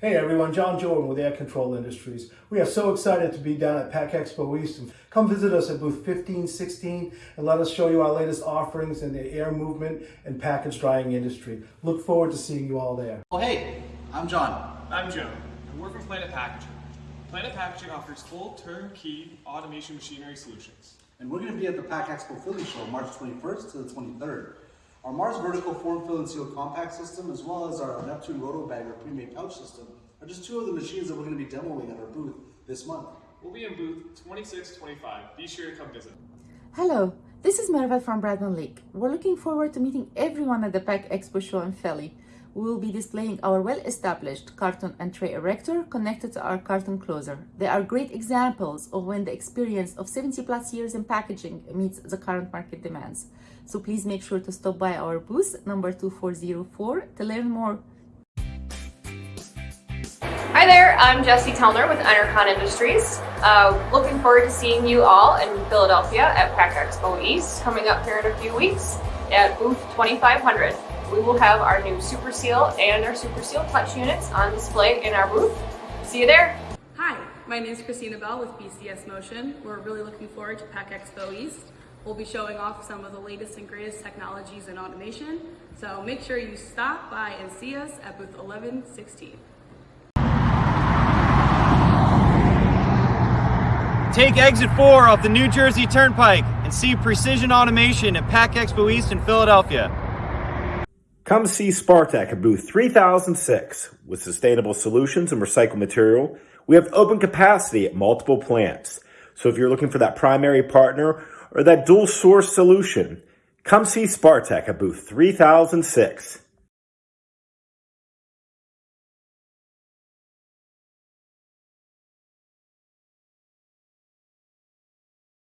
Hey everyone, John Jordan with Air Control Industries. We are so excited to be down at PACK Expo East. Come visit us at booth 1516 and let us show you our latest offerings in the air movement and package drying industry. Look forward to seeing you all there. Oh hey, I'm John. I'm Joe, and we're from Planet Packaging. Planet Packaging offers full turnkey automation machinery solutions. And we're going to be at the PACK Expo Philly Show March 21st to the 23rd. Our Mars vertical form, fill, and seal compact system, as well as our Neptune roto bagger pre-made pouch system, are just two of the machines that we're going to be demoing at our booth this month. We'll be in booth 2625. Be sure to come visit. Hello, this is Mervat from Bradman Lake. We're looking forward to meeting everyone at the PACK Expo show in Philly. We will be displaying our well-established carton and tray erector connected to our carton closer. They are great examples of when the experience of 70 plus years in packaging meets the current market demands. So please make sure to stop by our booth number 2404 to learn more. Hi there, I'm Jesse Tellner with Enercon Industries. Uh, looking forward to seeing you all in Philadelphia at PACK Expo East coming up here in a few weeks at booth 2500. We will have our new Super Seal and our Super Seal clutch units on display in our booth. See you there. Hi, my name is Christina Bell with BCS Motion. We're really looking forward to PACK Expo East. We'll be showing off some of the latest and greatest technologies in automation. So make sure you stop by and see us at booth 1116. Take exit 4 off the New Jersey Turnpike and see Precision Automation at PACK Expo East in Philadelphia. Come see Spartech at booth 3006. With sustainable solutions and recycled material, we have open capacity at multiple plants. So if you're looking for that primary partner or that dual source solution, come see Spartech at booth 3006.